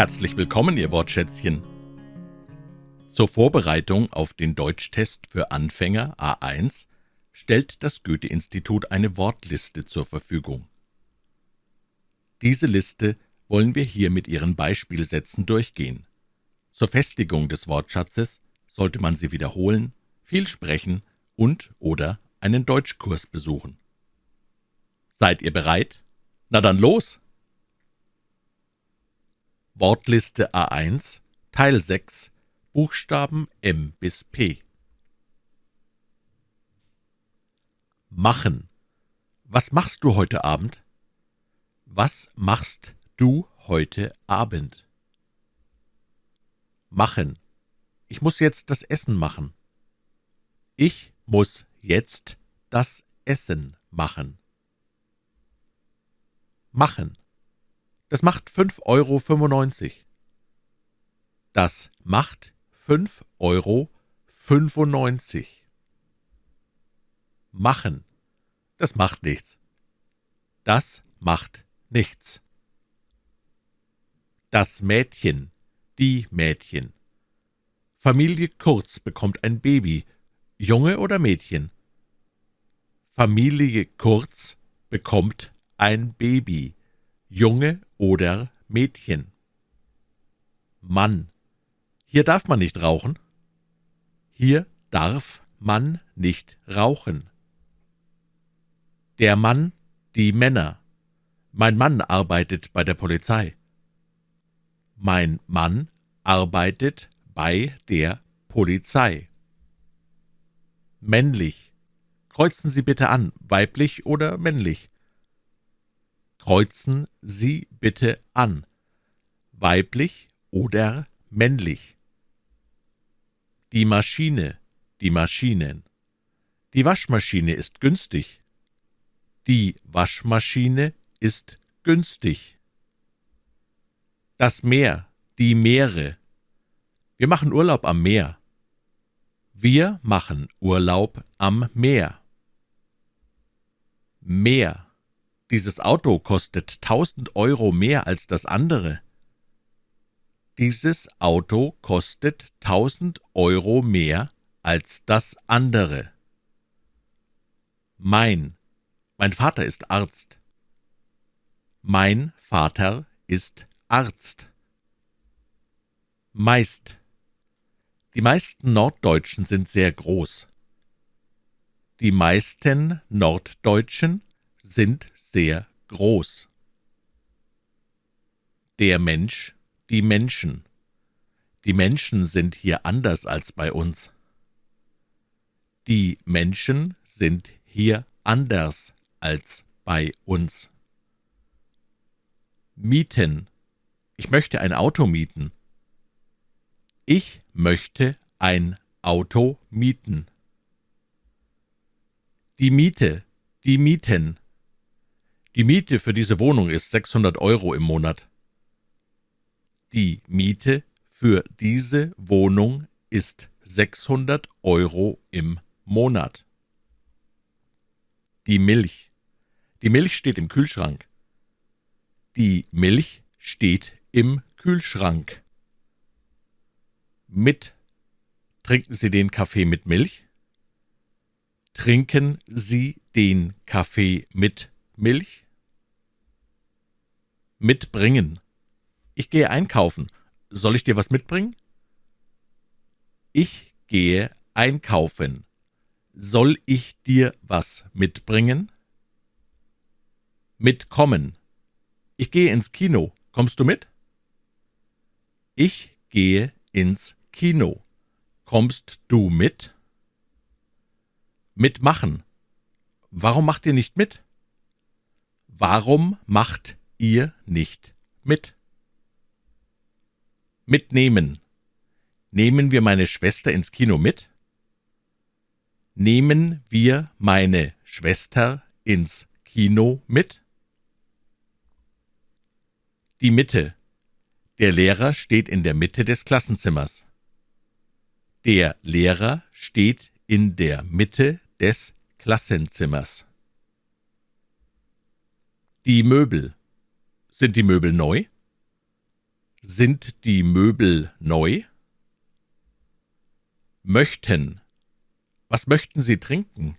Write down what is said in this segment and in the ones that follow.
Herzlich willkommen, Ihr Wortschätzchen. Zur Vorbereitung auf den Deutschtest für Anfänger A1 stellt das Goethe-Institut eine Wortliste zur Verfügung. Diese Liste wollen wir hier mit ihren Beispielsätzen durchgehen. Zur Festigung des Wortschatzes sollte man sie wiederholen, viel sprechen und oder einen Deutschkurs besuchen. Seid ihr bereit? Na dann los! Wortliste A1 Teil 6 Buchstaben M bis P Machen. Was machst du heute Abend? Was machst du heute Abend? Machen. Ich muss jetzt das Essen machen. Ich muss jetzt das Essen machen. Machen. Das macht 5,95 Euro. Das macht 5,95 Euro. Machen. Das macht nichts. Das macht nichts. Das Mädchen, die Mädchen. Familie Kurz bekommt ein Baby. Junge oder Mädchen? Familie Kurz bekommt ein Baby. Junge oder Mädchen. Mann. Hier darf man nicht rauchen. Hier darf man nicht rauchen. Der Mann, die Männer. Mein Mann arbeitet bei der Polizei. Mein Mann arbeitet bei der Polizei. Männlich. Kreuzen Sie bitte an, weiblich oder männlich. Kreuzen Sie bitte an, weiblich oder männlich. Die Maschine, die Maschinen. Die Waschmaschine ist günstig. Die Waschmaschine ist günstig. Das Meer, die Meere. Wir machen Urlaub am Meer. Wir machen Urlaub am Meer. Meer. Dieses Auto kostet tausend Euro mehr als das andere. Dieses Auto kostet tausend Euro mehr als das andere. Mein. Mein Vater ist Arzt. Mein Vater ist Arzt. Meist. Die meisten Norddeutschen sind sehr groß. Die meisten Norddeutschen sind sehr groß. Der Mensch, die Menschen. Die Menschen sind hier anders als bei uns. Die Menschen sind hier anders als bei uns. Mieten. Ich möchte ein Auto mieten. Ich möchte ein Auto mieten. Die Miete, die Mieten. Die Miete für diese Wohnung ist 600 Euro im Monat. Die Miete für diese Wohnung ist 600 Euro im Monat. Die Milch. Die Milch steht im Kühlschrank. Die Milch steht im Kühlschrank. Mit. Trinken Sie den Kaffee mit Milch? Trinken Sie den Kaffee mit Milch? Mitbringen. Ich gehe einkaufen. Soll ich dir was mitbringen? Ich gehe einkaufen. Soll ich dir was mitbringen? Mitkommen. Ich gehe ins Kino. Kommst du mit? Ich gehe ins Kino. Kommst du mit? Mitmachen. Warum macht ihr nicht mit? Warum macht ihr nicht mit? Mitnehmen. Nehmen wir meine Schwester ins Kino mit? Nehmen wir meine Schwester ins Kino mit? Die Mitte. Der Lehrer steht in der Mitte des Klassenzimmers. Der Lehrer steht in der Mitte des Klassenzimmers. Die Möbel. Sind die Möbel neu? Sind die Möbel neu? Möchten. Was möchten Sie trinken?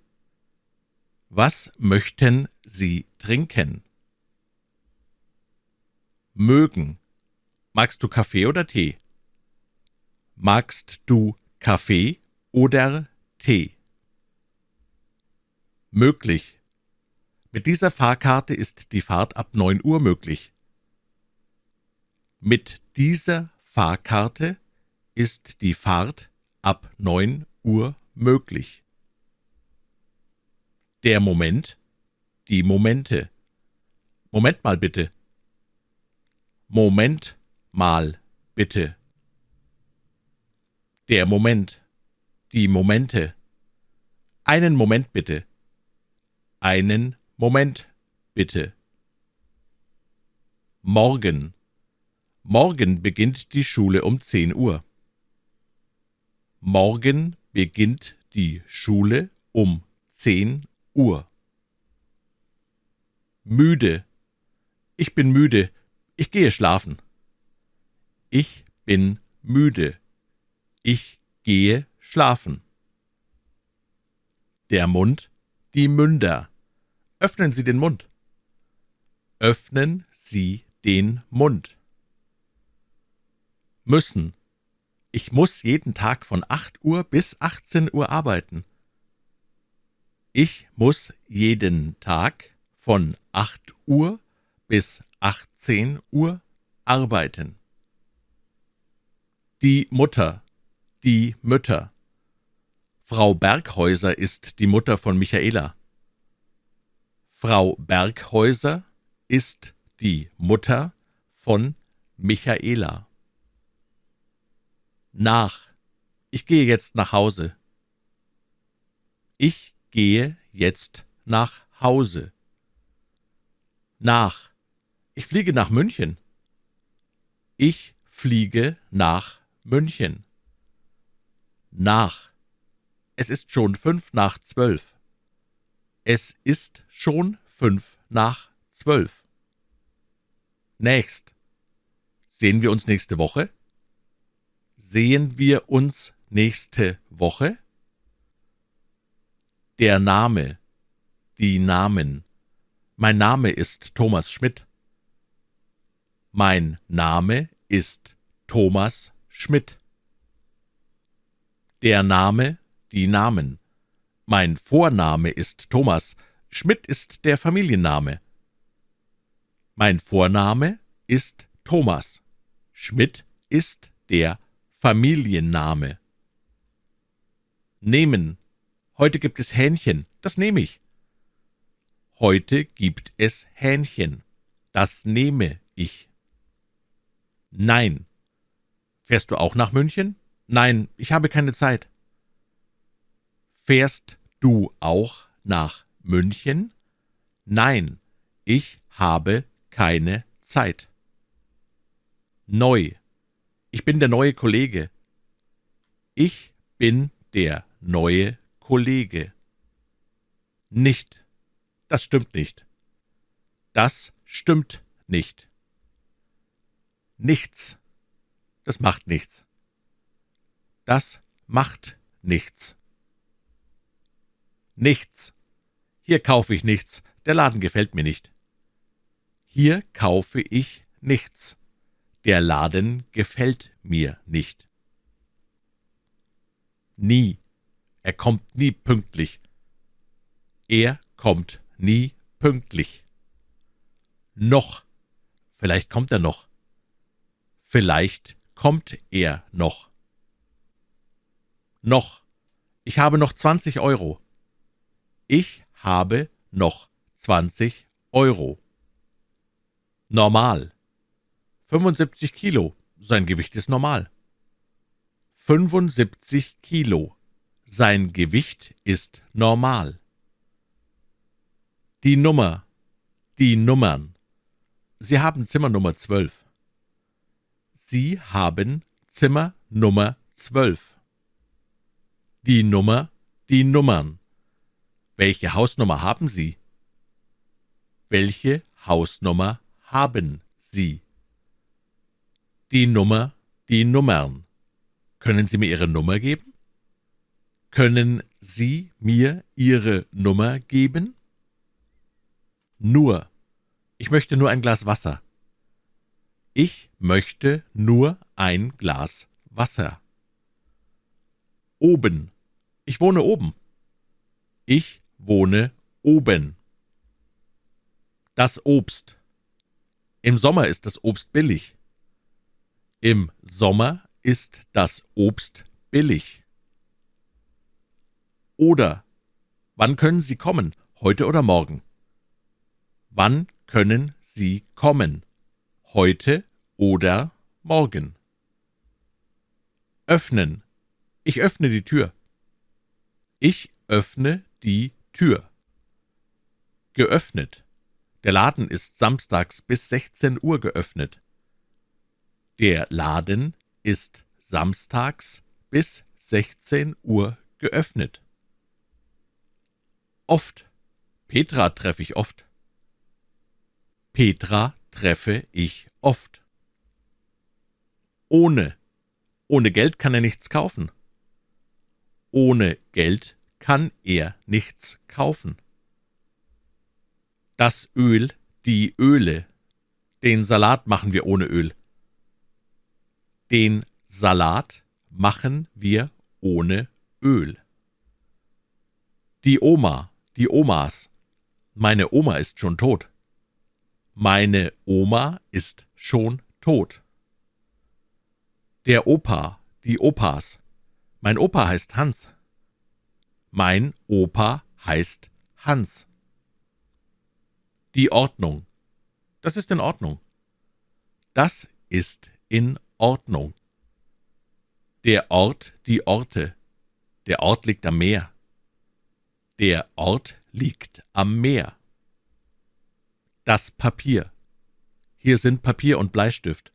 Was möchten Sie trinken? Mögen. Magst du Kaffee oder Tee? Magst du Kaffee oder Tee? Möglich. Mit dieser Fahrkarte ist die Fahrt ab neun Uhr möglich. Mit dieser Fahrkarte ist die Fahrt ab neun Uhr möglich. Der Moment, die Momente. Moment mal bitte. Moment mal bitte. Der Moment, die Momente. Einen Moment bitte. Einen Moment bitte. Morgen. Morgen beginnt die Schule um zehn Uhr. Morgen beginnt die Schule um zehn Uhr. Müde. Ich bin müde. Ich gehe schlafen. Ich bin müde. Ich gehe schlafen. Der Mund, die Münder. Öffnen Sie den Mund. Öffnen Sie den Mund. Müssen. Ich muss jeden Tag von 8 Uhr bis 18 Uhr arbeiten. Ich muss jeden Tag von 8 Uhr bis 18 Uhr arbeiten. Die Mutter, die Mütter. Frau Berghäuser ist die Mutter von Michaela. Frau Berghäuser ist die Mutter von Michaela nach. Ich gehe jetzt nach Hause. Ich gehe jetzt nach Hause. Nach. Ich fliege nach München. Ich fliege nach München. Nach. Es ist schon fünf nach zwölf. Es ist schon fünf nach zwölf. Nächst. Sehen wir uns nächste Woche? Sehen wir uns nächste Woche? Der Name, die Namen. Mein Name ist Thomas Schmidt. Mein Name ist Thomas Schmidt. Der Name, die Namen. Mein Vorname ist Thomas, Schmidt ist der Familienname. Mein Vorname ist Thomas, Schmidt ist der Familienname. Nehmen. Heute gibt es Hähnchen. Das nehme ich. Heute gibt es Hähnchen. Das nehme ich. Nein. Fährst du auch nach München? Nein, ich habe keine Zeit. Fährst du auch nach München? Nein, ich habe keine Zeit. Neu. Ich bin der neue Kollege. Ich bin der neue Kollege. Nicht. Das stimmt nicht. Das stimmt nicht. Nichts. Das macht nichts. Das macht nichts. Nichts. Hier kaufe ich nichts. Der Laden gefällt mir nicht. Hier kaufe ich nichts. Der Laden gefällt mir nicht. Nie. Er kommt nie pünktlich. Er kommt nie pünktlich. Noch. Vielleicht kommt er noch. Vielleicht kommt er noch. Noch. Ich habe noch zwanzig Euro. Ich habe noch zwanzig Euro. Normal. 75 Kilo. Sein Gewicht ist normal. 75 Kilo. Sein Gewicht ist normal. Die Nummer. Die Nummern. Sie haben Zimmer Nummer 12. Sie haben Zimmer Nummer 12. Die Nummer, die Nummern. Welche Hausnummer haben Sie? Welche Hausnummer haben Sie? Die Nummer, die Nummern. Können Sie mir Ihre Nummer geben? Können Sie mir Ihre Nummer geben? Nur. Ich möchte nur ein Glas Wasser. Ich möchte nur ein Glas Wasser. Oben. Ich wohne oben. Ich wohne oben. Das Obst. Im Sommer ist das Obst billig. Im Sommer ist das Obst billig. Oder wann können Sie kommen, heute oder morgen? Wann können Sie kommen, heute oder morgen? Öffnen. Ich öffne die Tür. Ich öffne die Tür. Geöffnet. Der Laden ist samstags bis 16 Uhr geöffnet. Der Laden ist samstags bis 16 Uhr geöffnet. Oft. Petra treffe ich oft. Petra treffe ich oft. Ohne. Ohne Geld kann er nichts kaufen. Ohne Geld kann er nichts kaufen. Das Öl, die Öle. Den Salat machen wir ohne Öl. Den Salat machen wir ohne Öl. Die Oma, die Omas. Meine Oma ist schon tot. Meine Oma ist schon tot. Der Opa, die Opas. Mein Opa heißt Hans. Mein Opa heißt Hans. Die Ordnung. Das ist in Ordnung. Das ist in Ordnung. Der Ort, die Orte. Der Ort liegt am Meer. Der Ort liegt am Meer. Das Papier. Hier sind Papier und Bleistift.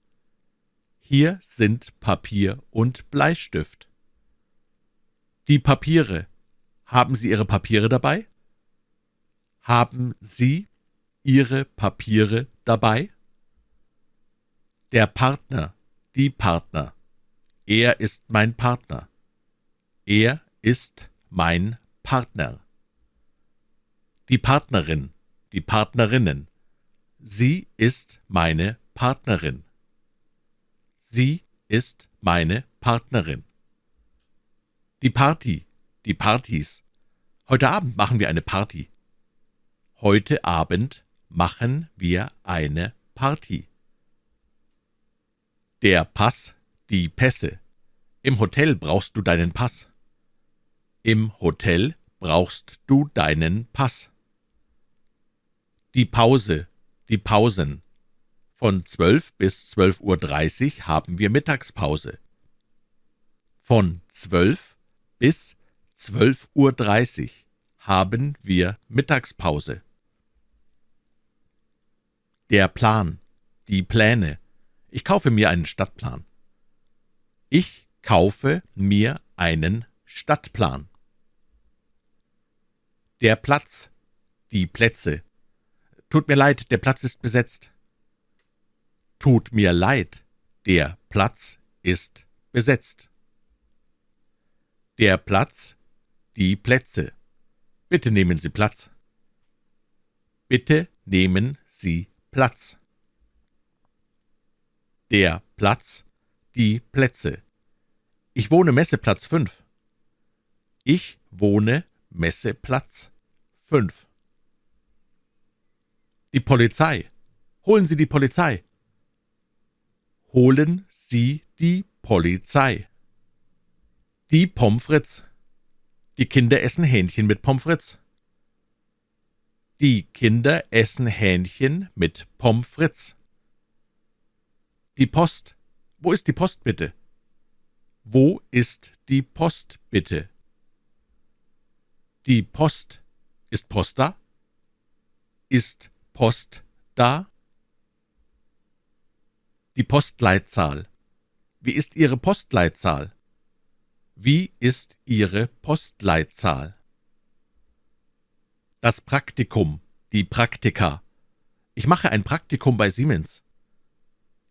Hier sind Papier und Bleistift. Die Papiere. Haben Sie Ihre Papiere dabei? Haben Sie Ihre Papiere dabei? Der Partner die Partner. Er ist mein Partner. Er ist mein Partner. Die Partnerin, die Partnerinnen. Sie ist meine Partnerin. Sie ist meine Partnerin. Die Party, die Partys. Heute Abend machen wir eine Party. Heute Abend machen wir eine Party. Der Pass, die Pässe. Im Hotel brauchst du deinen Pass. Im Hotel brauchst du deinen Pass. Die Pause, die Pausen. Von 12 bis 12.30 Uhr haben wir Mittagspause. Von 12 bis 12.30 Uhr haben wir Mittagspause. Der Plan, die Pläne. Ich kaufe mir einen Stadtplan. Ich kaufe mir einen Stadtplan. Der Platz, die Plätze. Tut mir leid, der Platz ist besetzt. Tut mir leid, der Platz ist besetzt. Der Platz, die Plätze. Bitte nehmen Sie Platz. Bitte nehmen Sie Platz der Platz, die Plätze. Ich wohne Messeplatz 5. Ich wohne Messeplatz 5. Die Polizei. Holen Sie die Polizei. Holen Sie die Polizei. Die Pommes frites. Die Kinder essen Hähnchen mit Pommes frites. Die Kinder essen Hähnchen mit Pommes frites. Die Post. Wo ist die Post bitte? Wo ist die Post bitte? Die Post. Ist Post da? Ist Post da? Die Postleitzahl. Wie ist Ihre Postleitzahl? Wie ist Ihre Postleitzahl? Das Praktikum, die Praktika. Ich mache ein Praktikum bei Siemens.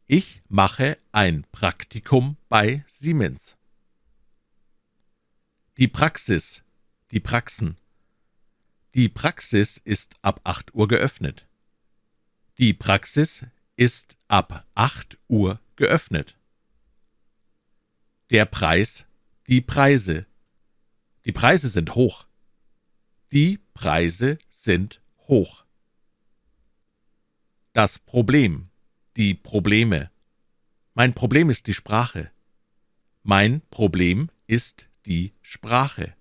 Ich mache ein Praktikum bei Siemens. Die Praxis, die Praxen. Die Praxis ist ab 8 Uhr geöffnet. Die Praxis ist ab 8 Uhr geöffnet. Der Preis, die Preise. Die Preise sind hoch. Die Preise sind hoch. Das Problem, die Probleme. Mein Problem ist die Sprache. Mein Problem ist die Sprache.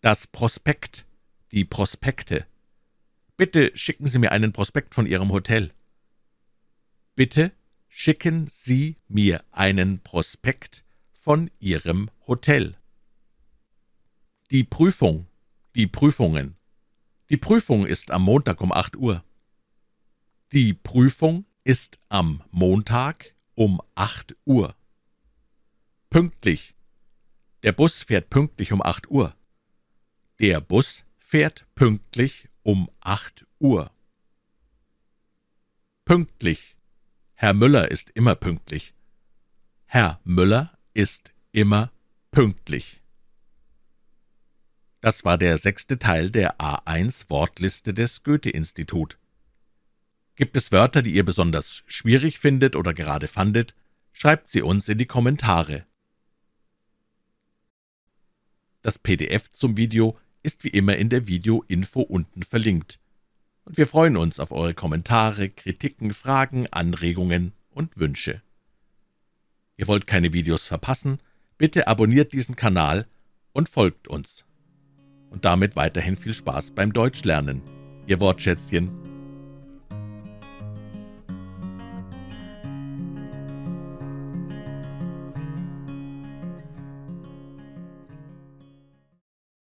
Das Prospekt, die Prospekte. Bitte schicken Sie mir einen Prospekt von Ihrem Hotel. Bitte schicken Sie mir einen Prospekt von Ihrem Hotel. Die Prüfung, die Prüfungen. Die Prüfung ist am Montag um 8 Uhr. Die Prüfung ist am Montag um 8 Uhr. Pünktlich. Der Bus fährt pünktlich um 8 Uhr. Der Bus fährt pünktlich um 8 Uhr. Pünktlich. Herr Müller ist immer pünktlich. Herr Müller ist immer pünktlich. Das war der sechste Teil der A1 Wortliste des Goethe-Institut. Gibt es Wörter, die ihr besonders schwierig findet oder gerade fandet, schreibt sie uns in die Kommentare. Das PDF zum Video ist wie immer in der Video-Info unten verlinkt. Und wir freuen uns auf eure Kommentare, Kritiken, Fragen, Anregungen und Wünsche. Ihr wollt keine Videos verpassen? Bitte abonniert diesen Kanal und folgt uns. Und damit weiterhin viel Spaß beim Deutschlernen. Ihr Wortschätzchen